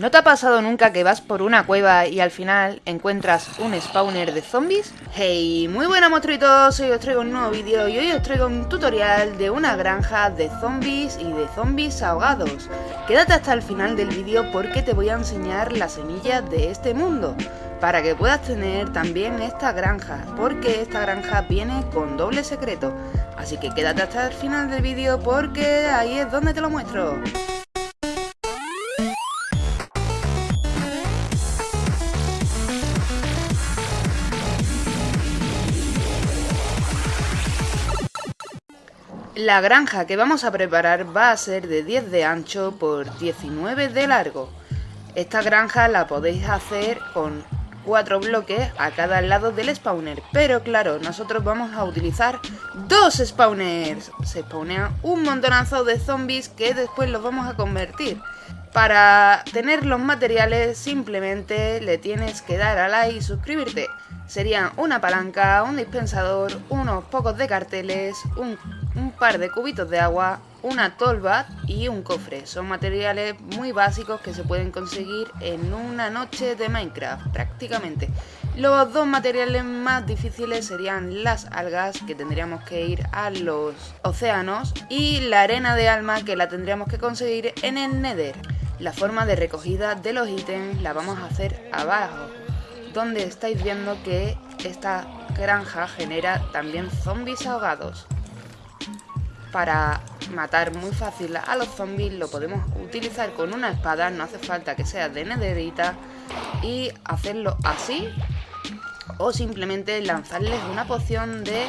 ¿No te ha pasado nunca que vas por una cueva y al final encuentras un spawner de zombies? Hey, muy buenas monstruitos, hoy os traigo un nuevo vídeo y hoy os traigo un tutorial de una granja de zombies y de zombies ahogados. Quédate hasta el final del vídeo porque te voy a enseñar las semillas de este mundo para que puedas tener también esta granja, porque esta granja viene con doble secreto. Así que quédate hasta el final del vídeo porque ahí es donde te lo muestro. La granja que vamos a preparar va a ser de 10 de ancho por 19 de largo. Esta granja la podéis hacer con 4 bloques a cada lado del spawner, pero claro, nosotros vamos a utilizar dos spawners. Se spawnean un montonazo de zombies que después los vamos a convertir. Para tener los materiales simplemente le tienes que dar a like y suscribirte. Serían una palanca, un dispensador, unos pocos de carteles, un, un par de cubitos de agua, una tolva y un cofre. Son materiales muy básicos que se pueden conseguir en una noche de Minecraft prácticamente. Los dos materiales más difíciles serían las algas que tendríamos que ir a los océanos y la arena de alma que la tendríamos que conseguir en el Nether. La forma de recogida de los ítems la vamos a hacer abajo, donde estáis viendo que esta granja genera también zombies ahogados. Para matar muy fácil a los zombies lo podemos utilizar con una espada, no hace falta que sea de nederita y hacerlo así o simplemente lanzarles una poción de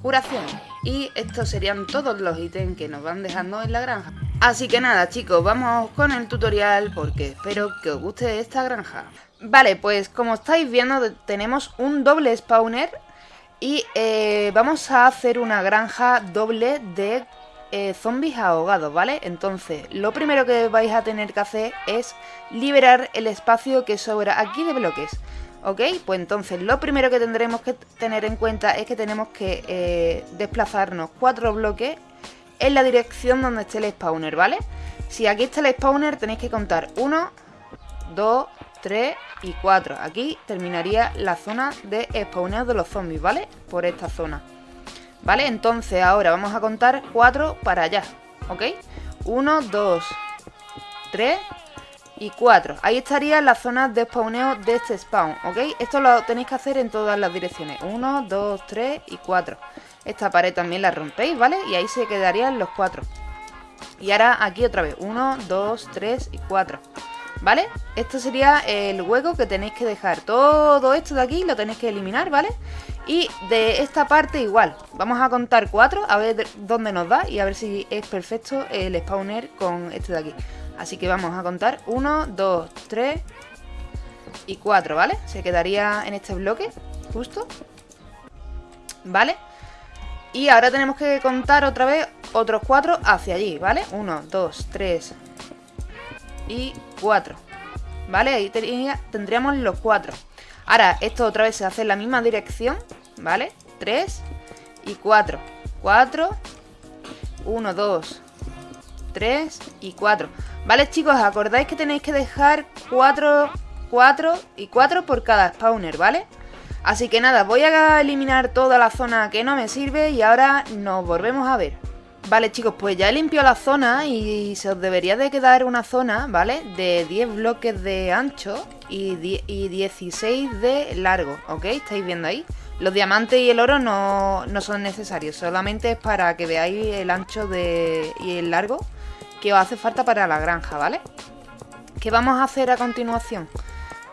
curación. Y estos serían todos los ítems que nos van dejando en la granja. Así que nada chicos, vamos con el tutorial porque espero que os guste esta granja. Vale, pues como estáis viendo tenemos un doble spawner y eh, vamos a hacer una granja doble de eh, zombies ahogados, ¿vale? Entonces, lo primero que vais a tener que hacer es liberar el espacio que sobra aquí de bloques. ¿Ok? Pues entonces lo primero que tendremos que tener en cuenta es que tenemos que eh, desplazarnos cuatro bloques en la dirección donde esté el spawner, ¿vale? Si aquí está el spawner tenéis que contar 1, 2, 3 y 4. Aquí terminaría la zona de spawneo de los zombies, ¿vale? Por esta zona. ¿Vale? Entonces ahora vamos a contar 4 para allá, ¿ok? 1, 2, 3 y 4. Ahí estaría la zona de spawneo de este spawn, ¿ok? Esto lo tenéis que hacer en todas las direcciones. 1, 2, 3 y 4. Esta pared también la rompéis, ¿vale? Y ahí se quedarían los 4. Y ahora aquí otra vez. 1, 2, 3 y 4. ¿Vale? Esto sería el hueco que tenéis que dejar. Todo esto de aquí lo tenéis que eliminar, ¿vale? Y de esta parte igual. Vamos a contar 4, a ver dónde nos da y a ver si es perfecto el spawner con este de aquí. Así que vamos a contar 1, 2, 3 y 4, ¿vale? Se quedaría en este bloque, justo. ¿Vale? Y ahora tenemos que contar otra vez otros 4 hacia allí, ¿vale? 1, 2, 3 y 4. ¿Vale? Ahí tendríamos los 4. Ahora, esto otra vez se hace en la misma dirección, ¿vale? 3 y 4. 4, 1, 2, 3 y 4. Vale, chicos, acordáis que tenéis que dejar 4, 4 y 4 por cada spawner, ¿vale? Así que nada, voy a eliminar toda la zona que no me sirve y ahora nos volvemos a ver. Vale chicos, pues ya he limpiado la zona y se os debería de quedar una zona, ¿vale? De 10 bloques de ancho y, 16 de largo, ¿ok? ¿Estáis viendo ahí? Los diamantes y el oro no, no son necesarios, solamente es para que veáis el ancho de, y el largo que os hace falta para la granja, ¿vale? ¿Qué vamos a hacer a continuación?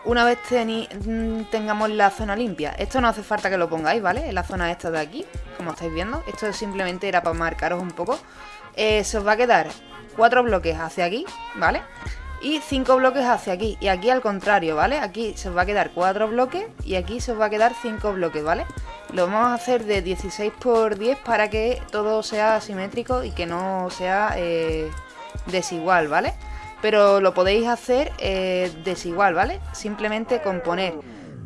Una vez mm, tengamos la zona limpia. Esto no hace falta que lo pongáis, ¿vale? En la zona esta de aquí, como estáis viendo. Esto simplemente era para marcaros un poco. Eh, se os va a quedar cuatro bloques hacia aquí, ¿vale? Y cinco bloques hacia aquí. Y aquí al contrario, ¿vale? Aquí se os va a quedar cuatro bloques y aquí se os va a quedar cinco bloques, ¿vale? Lo vamos a hacer de 16 por 10 para que todo sea simétrico y que no sea eh, desigual, ¿vale? Pero lo podéis hacer eh, desigual, ¿vale? Simplemente con poner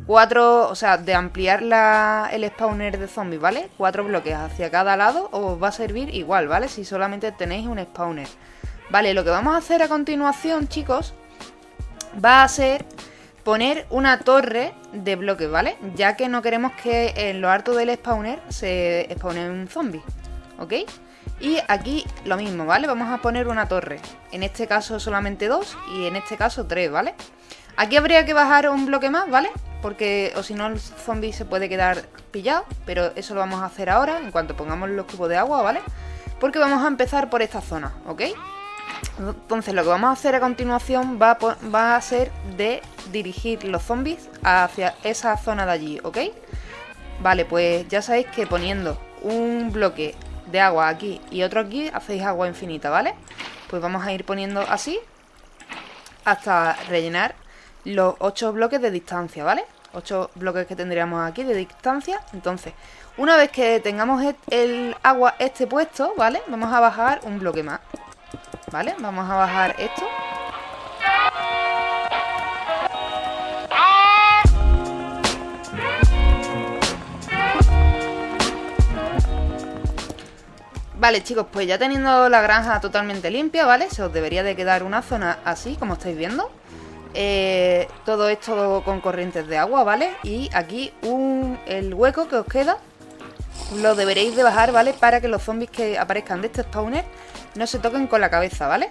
cuatro, o sea, de ampliar la, el spawner de zombies, ¿vale? Cuatro bloques hacia cada lado os va a servir igual, ¿vale? Si solamente tenéis un spawner. Vale, lo que vamos a hacer a continuación, chicos, va a ser poner una torre de bloques, ¿vale? Ya que no queremos que en lo alto del spawner se spawne un zombie, ¿ok? Y aquí lo mismo, ¿vale? Vamos a poner una torre. En este caso solamente dos y en este caso tres, ¿vale? Aquí habría que bajar un bloque más, ¿vale? Porque o si no el zombie se puede quedar pillado, pero eso lo vamos a hacer ahora en cuanto pongamos los cubos de agua, ¿vale? Porque vamos a empezar por esta zona, ¿ok? Entonces lo que vamos a hacer a continuación va a, va a ser de dirigir los zombies hacia esa zona de allí, ¿ok? Vale, pues ya sabéis que poniendo un bloque de agua aquí y otro aquí, hacéis agua infinita, ¿vale? Pues vamos a ir poniendo así hasta rellenar los 8 bloques de distancia, ¿vale? 8 bloques que tendríamos aquí de distancia. Entonces, una vez que tengamos el agua este puesto, ¿vale? Vamos a bajar un bloque más. ¿Vale? Vamos a bajar esto. Vale chicos, pues ya teniendo la granja totalmente limpia, ¿vale? Se os debería de quedar una zona así, como estáis viendo eh, Todo esto con corrientes de agua, ¿vale? Y aquí un, el hueco que os queda Lo deberéis de bajar, ¿vale? Para que los zombies que aparezcan de este spawner No se toquen con la cabeza, ¿vale?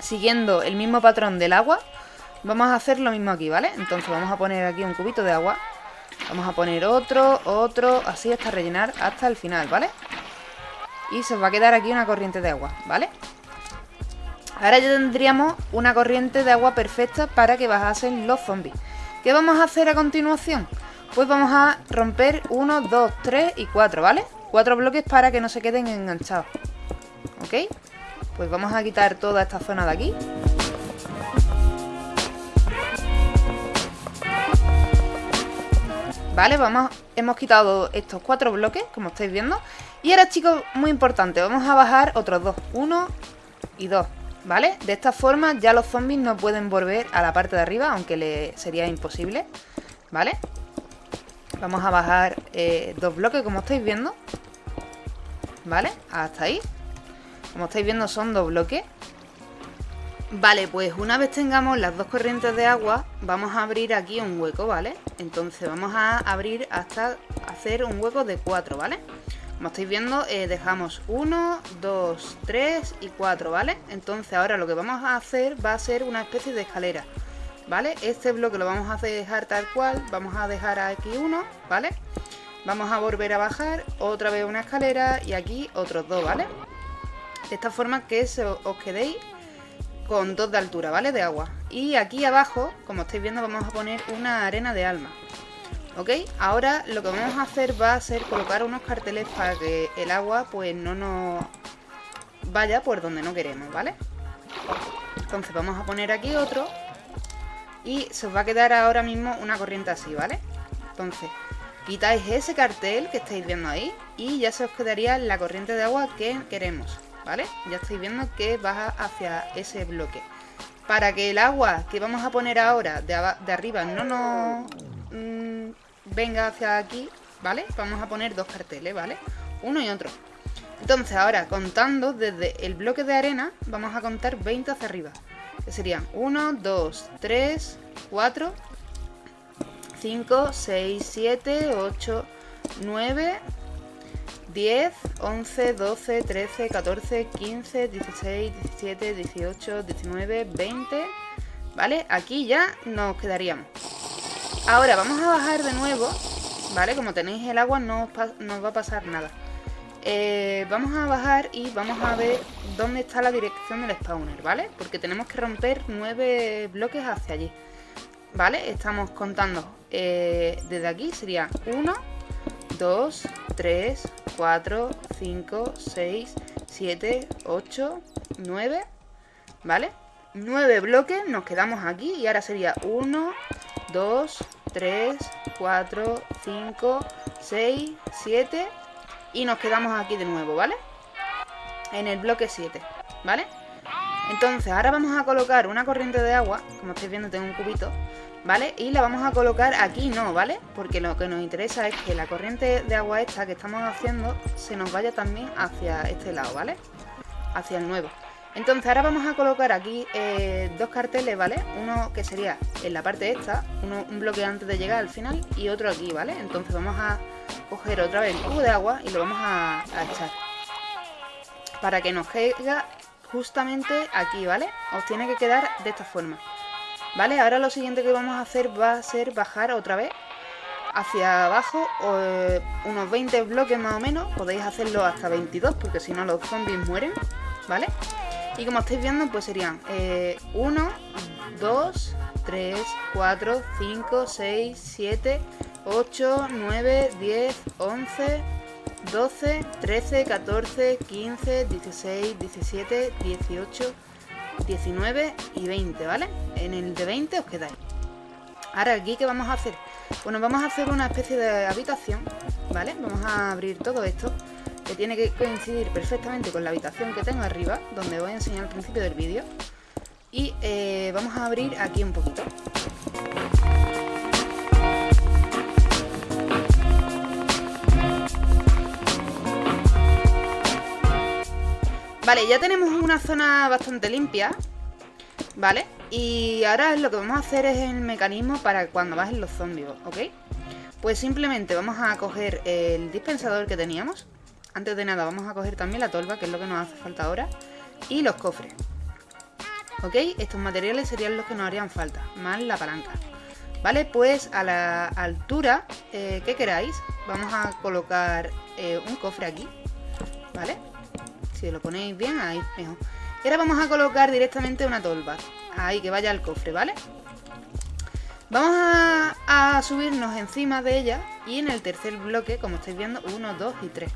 Siguiendo el mismo patrón del agua Vamos a hacer lo mismo aquí, ¿vale? Entonces vamos a poner aquí un cubito de agua Vamos a poner otro, otro, así hasta rellenar hasta el final, ¿vale? Y se va a quedar aquí una corriente de agua, ¿vale? Ahora ya tendríamos una corriente de agua perfecta para que bajasen los zombies. ¿Qué vamos a hacer a continuación? Pues vamos a romper 1, 2, 3 y 4, ¿vale? Cuatro bloques para que no se queden enganchados. ¿Ok? Pues vamos a quitar toda esta zona de aquí. Vale, vamos, hemos quitado estos cuatro bloques, como estáis viendo. Y ahora, chicos, muy importante, vamos a bajar otros dos. Uno y dos, ¿vale? De esta forma ya los zombies no pueden volver a la parte de arriba, aunque le sería imposible, ¿vale? Vamos a bajar eh, dos bloques, como estáis viendo. ¿Vale? Hasta ahí. Como estáis viendo son dos bloques. Vale, pues una vez tengamos las dos corrientes de agua, vamos a abrir aquí un hueco, ¿vale? Entonces vamos a abrir hasta hacer un hueco de 4, ¿vale? Como estáis viendo, eh, dejamos 1, 2, 3 y 4, ¿vale? Entonces ahora lo que vamos a hacer va a ser una especie de escalera, ¿vale? Este bloque lo vamos a dejar tal cual, vamos a dejar aquí uno, ¿vale? Vamos a volver a bajar, otra vez una escalera y aquí otros dos, ¿vale? De esta forma que os quedéis con dos de altura, ¿vale? De agua. Y aquí abajo, como estáis viendo, vamos a poner una arena de alma. ¿Ok? Ahora lo que vamos a hacer va a ser colocar unos carteles para que el agua pues no nos vaya por donde no queremos, ¿vale? Entonces vamos a poner aquí otro y se os va a quedar ahora mismo una corriente así, ¿vale? Entonces quitáis ese cartel que estáis viendo ahí y ya se os quedaría la corriente de agua que queremos. ¿vale? Ya estáis viendo que baja hacia ese bloque. Para que el agua que vamos a poner ahora de, arriba no nos venga hacia aquí, ¿vale? Vamos a poner dos carteles, ¿vale? Uno y otro. Entonces ahora contando desde el bloque de arena vamos a contar 20 hacia arriba. Que serían 1, 2, 3, 4, 5, 6, 7, 8, 9, 10, 11, 12, 13, 14, 15, 16, 17, 18, 19, 20... ¿Vale? Aquí ya nos quedaríamos. Ahora vamos a bajar de nuevo, ¿vale? Como tenéis el agua no os, va a pasar nada. Eh, vamos a bajar y vamos a ver dónde está la dirección del spawner, ¿vale? Porque tenemos que romper 9 bloques hacia allí. ¿Vale? Estamos contando eh, desde aquí, sería 1, 2, 3, 4, 5, 6, 7, 8, 9, ¿vale? 9 bloques, nos quedamos aquí y ahora sería 1, 2, 3, 4, 5, 6, 7 y nos quedamos aquí de nuevo, ¿vale? En el bloque 7, ¿vale? Entonces ahora vamos a colocar una corriente de agua, como estáis viendo tengo un cubito, ¿vale? Y la vamos a colocar aquí no, ¿vale? Porque lo que nos interesa es que la corriente de agua esta que estamos haciendo se nos vaya también hacia este lado, ¿vale? Hacia el nuevo. Entonces ahora vamos a colocar aquí eh, dos carteles, ¿vale? Uno que sería en la parte esta, un bloque antes de llegar al final y otro aquí, ¿vale? Entonces vamos a coger otra vez el cubo de agua y lo vamos a, a echar. Para que nos caiga justamente aquí, ¿vale? Os tiene que quedar de esta forma. ¿Vale? Ahora lo siguiente que vamos a hacer va a ser bajar otra vez hacia abajo eh, unos 20 bloques más o menos. Podéis hacerlo hasta 22 porque si no los zombies mueren, ¿vale? Y como estáis viendo pues serían 1, 2, 3, 4, 5, 6, 7, 8, 9, 10, 11, 12, 13, 14, 15, 16, 17, 18, 19 y 20, ¿vale? En el de 20 os quedáis. Ahora aquí, ¿qué vamos a hacer? Bueno, vamos a hacer una especie de habitación, ¿vale? Vamos a abrir todo esto, que tiene que coincidir perfectamente con la habitación que tengo arriba, donde voy a enseñar al principio del vídeo. Y eh, vamos a abrir aquí un poquito. Vale, ya tenemos una zona bastante limpia, ¿vale? Y ahora lo que vamos a hacer es el mecanismo para cuando bajen los zombies, ¿ok? Pues simplemente vamos a coger el dispensador que teníamos. Antes de nada vamos a coger también la tolva, que es lo que nos hace falta ahora. Y los cofres. ¿Ok? Estos materiales serían los que nos harían falta, más la palanca. Vale, pues a la altura eh, que queráis, vamos a colocar eh, un cofre aquí. ¿Vale? Si lo ponéis bien, ahí mejor. Y ahora vamos a colocar directamente una tolva. Ahí, que vaya al cofre, ¿vale? Vamos a, subirnos encima de ella y en el tercer bloque, como estáis viendo, 1, 2 y 3.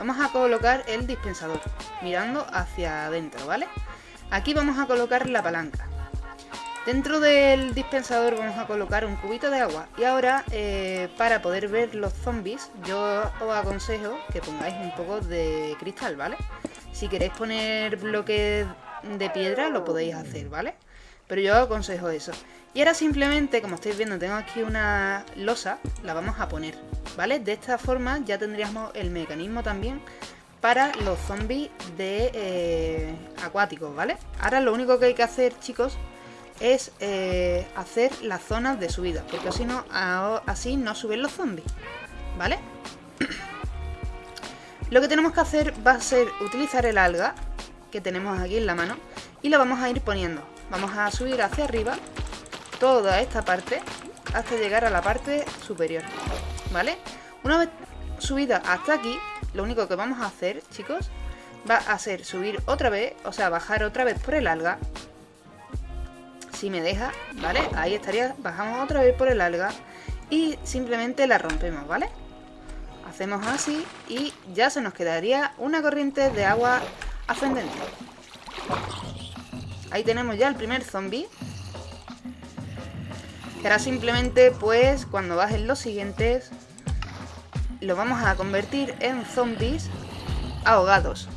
Vamos a colocar el dispensador, mirando hacia adentro, ¿vale? Aquí vamos a colocar la palanca. Dentro del dispensador vamos a colocar un cubito de agua. Y ahora, eh, para poder ver los zombies, yo os aconsejo que pongáis un poco de cristal, ¿vale? Si queréis poner bloques de piedra, lo podéis hacer, ¿vale? Pero yo aconsejo eso. Y ahora simplemente, como estáis viendo, tengo aquí una losa, la vamos a poner, ¿vale? De esta forma ya tendríamos el mecanismo también para los zombies de eh, acuáticos, ¿vale? Ahora lo único que hay que hacer, chicos, es eh, hacer las zonas de subida, porque así no, así no suben los zombies, ¿vale? Lo que tenemos que hacer va a ser utilizar el alga que tenemos aquí en la mano y lo vamos a ir poniendo. Vamos a subir hacia arriba toda esta parte hasta llegar a la parte superior, ¿vale? Una vez subida hasta aquí, lo único que vamos a hacer, chicos, va a ser subir otra vez, o sea, bajar otra vez por el alga si me deja, ¿vale? Ahí estaría, bajamos otra vez por el alga y simplemente la rompemos, ¿vale? Hacemos así y ya se nos quedaría una corriente de agua ascendente. Ahí tenemos ya el primer zombie. Que ahora simplemente, pues, cuando bajen los siguientes, lo vamos a convertir en zombies ahogados.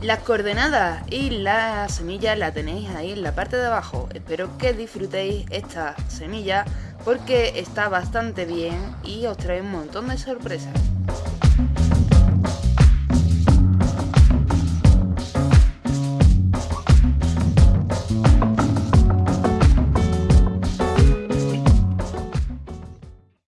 Las coordenadas y la semilla la tenéis ahí en la parte de abajo. Espero que disfrutéis esta semilla porque está bastante bien y os trae un montón de sorpresas.